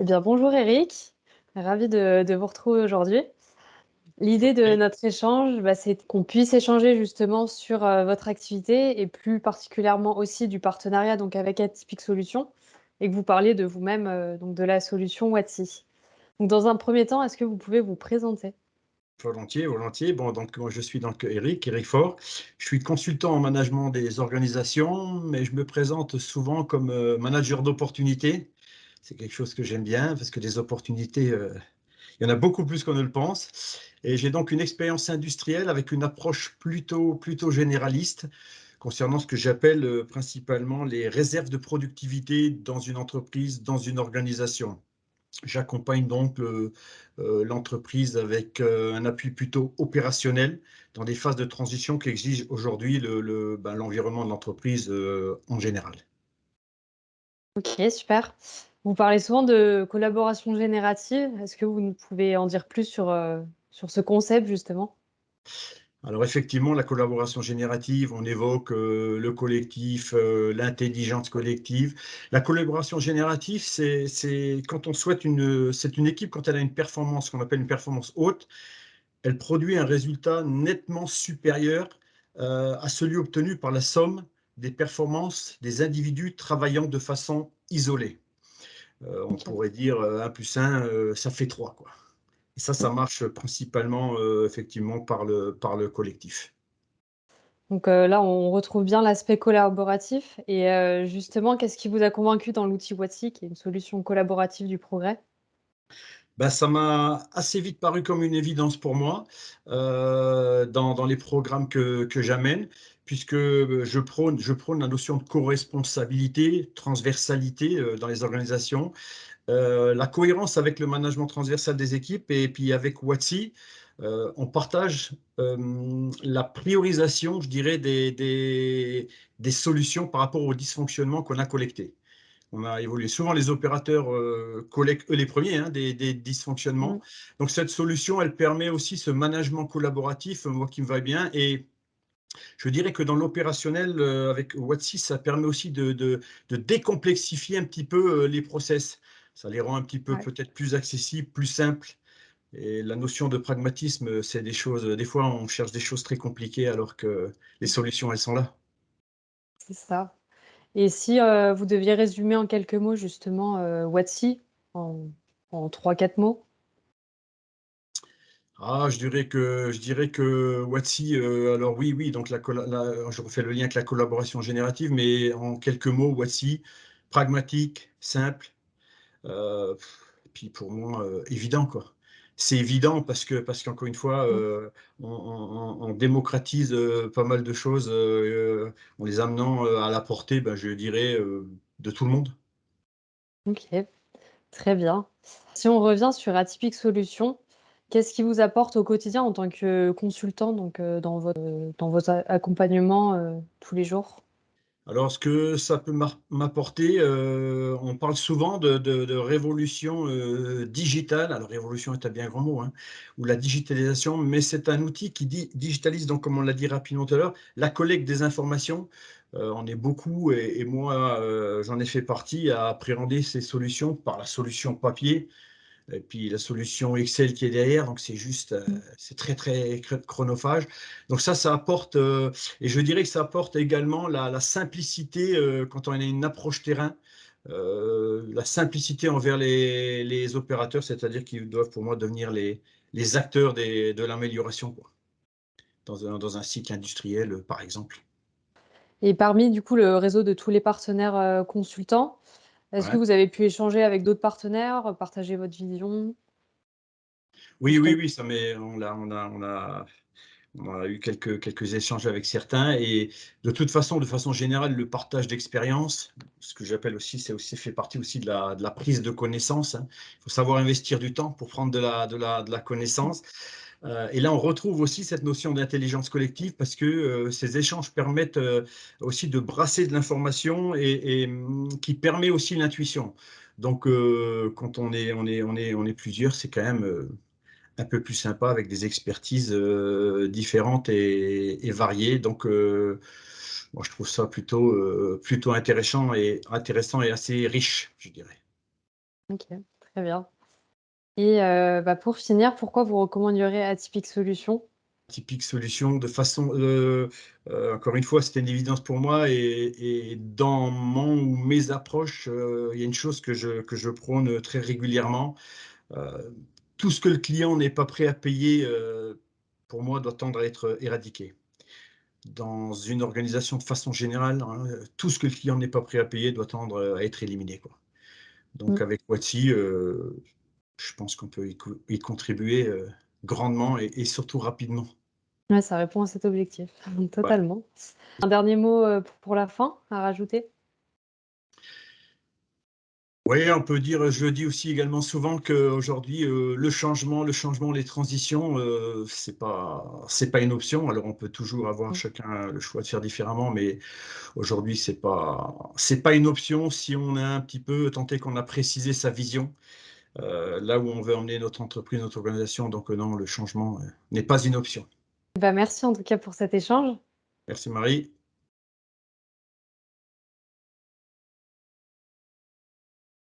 Eh bien, bonjour Eric, ravi de, de vous retrouver aujourd'hui. L'idée de notre échange, bah, c'est qu'on puisse échanger justement sur euh, votre activité et plus particulièrement aussi du partenariat donc avec Atypique Solutions et que vous parliez de vous-même, euh, donc de la solution Watsi. Donc, dans un premier temps, est-ce que vous pouvez vous présenter? volontiers, volontiers. Bon, donc moi je suis donc Eric, Eric Faure. Je suis consultant en management des organisations, mais je me présente souvent comme euh, manager d'opportunités. C'est quelque chose que j'aime bien parce que des opportunités, euh, il y en a beaucoup plus qu'on ne le pense. Et j'ai donc une expérience industrielle avec une approche plutôt, plutôt généraliste concernant ce que j'appelle euh, principalement les réserves de productivité dans une entreprise, dans une organisation. J'accompagne donc euh, l'entreprise avec un appui plutôt opérationnel dans des phases de transition qui exigent aujourd'hui le, le- ben, l'environnement de l'entreprise en général. Ok, super. Vous parlez souvent de collaboration générative. Est-ce que vous pouvez en dire plus sur, euh, sur ce concept justement? Alors effectivement, la collaboration générative, on évoque euh, le collectif, euh, l'intelligence collective. La collaboration générative, c'est quand on souhaite une, c'est une équipe quand elle a une performance qu'on appelle une performance haute, elle produit un résultat nettement supérieur à celui obtenu par la somme des performances des individus travaillant de façon isolée. Euh, on pourrait dire euh, 1 plus 1, euh, ça fait 3, quoi. Et ça, ça marche principalement euh, effectivement par le, par le collectif. Donc là, on retrouve bien l'aspect collaboratif et justement, qu'est-ce qui vous a convaincu dans l'outil Watsi, qui est une solution collaborative du progrès? Ben, ça m'a assez vite paru comme une évidence pour moi euh, dans, dans les programmes que, que j'amène, puisque je prône, je prône la notion de co-responsabilité, transversalité euh, dans les organisations, euh, la cohérence avec le management transversal des équipes et puis avec Watsi, euh, on partage euh, la priorisation, je dirais, des, des, des solutions par rapport aux dysfonctionnements qu'on a collectés. On a évolué. Souvent, les opérateurs euh, collectent, eux les premiers, hein, des, des, Mmh. dysfonctionnements. Donc, cette solution, elle permet aussi ce management collaboratif, moi qui me va bien. Et je dirais que dans l'opérationnel, euh, avec Watsi, ça permet aussi de, de, de, décomplexifier un petit peu euh, les process. Ça les rend un petit peu Ouais, peut-être plus accessibles, plus simples. Et la notion de pragmatisme, c'est des choses, des fois, on cherche des choses très compliquées alors que les solutions, elles sont là. c'est ça et si, vous deviez résumer en quelques mots justement, heu, Watsi en en 3-4 mots? Ah, je dirais que je dirais que Watsi, heu, alors oui, oui, donc la je refais le lien avec la collaboration générative, mais en quelques mots, Watsi, pragmatique, simple, et puis pour moi, heu, évident, quoi. C'est évident parce que parce qu'encore une fois, Mmh. heu, on on on on démocratise, pas mal de choses, en les amenant, à la portée, ben, je dirais, de tout le monde. OK, très bien. Si on revient sur Atypique Solutions, qu'est-ce qui vous apporte au quotidien en tant que consultant donc heu, dans votre dans vos a accompagnements, heu, tous les jours? Alors, ce que ça peut m'apporter, heu, on parle souvent de révolution, digitale. Alors révolution est un bien grand mot, hein, ou la digitalisation, mais c'est un outil qui di digitalise donc comme on l'a dit rapidement tout à l'heure, la collecte des informations. On est beaucoup et moi, j'en ai fait partie à appréhender ces solutions par la solution papier, et puis la solution Excel qui est derrière, donc c'est juste, heu, Mmh. c'est très, très chr chronophage. Donc ça, ça apporte, heu et je dirais que ça apporte également la la simplicité, heu, quand on a une approche terrain, la simplicité envers les les opérateurs, c'est-à-dire qu'ils doivent pour moi devenir les les acteurs des de l'amélioration, dans un dans un cycle industriel, par exemple. Et parmi du coup le réseau de tous les partenaires, consultants, est-ce que vous avez pu échanger avec d'autres partenaires, partager votre vision? Oui, oui, oui, ça on a on a On a eu quelques, quelques échanges avec certains et de toute façon, de façon générale, le partage d'expérience, ce que j'appelle aussi, c'est aussi fait partie aussi de la, de la prise de connaissance. hein. Il faut savoir investir du temps pour prendre de la, de la, de la connaissance. Euh, et là, on retrouve aussi cette notion d'intelligence collective parce que euh, ces échanges permettent euh, aussi de brasser de l'information et, hum, qui permet aussi l'intuition. Donc, quand on est, plusieurs, c'est quand même un peu plus sympa avec des expertises différentes et, variées. Donc, moi, je trouve ça plutôt, intéressant et, assez riche, je dirais. OK, Très bien et heu, bah, pour finir, pourquoi vous recommanderiez Atypique Solutions? Atypique Solutions de façon, heu heu, encore une fois, c'était une évidence pour moi et et dans mon ou mes approches, il y a une chose que je que je prône très régulièrement, tout ce que le client n'est pas prêt à payer, pour moi doit tendre à être éradiqué. Dans une organisation de façon générale, hein, tout ce que le client n'est pas prêt à payer doit tendre à être éliminé, quoi. Donc Mmh. avec Watsi, je pense qu'on peut y co y contribuer, heu, grandement et et surtout rapidement. Ouais, ça répond à cet objectif, Ouais. totalement. Un dernier mot, heu, p pour la fin à rajouter? Ouais, on peut dire je le dis aussi également souvent qu'aujourd'hui, heu, le changement le changement, les transitions, heu, c'est pas c'est pas une option. Alors on peut toujours avoir Mmh. chacun le choix de faire différemment, mais aujourd'hui c'est pas c'est pas une option si on a un petit peu est qu'on a précisé sa vision, là où on veut emmener notre entreprise, notre organisation, donc non, le changement, heu, n'est pas une option. Bah, merci en tout cas pour cet échange. Merci Marie.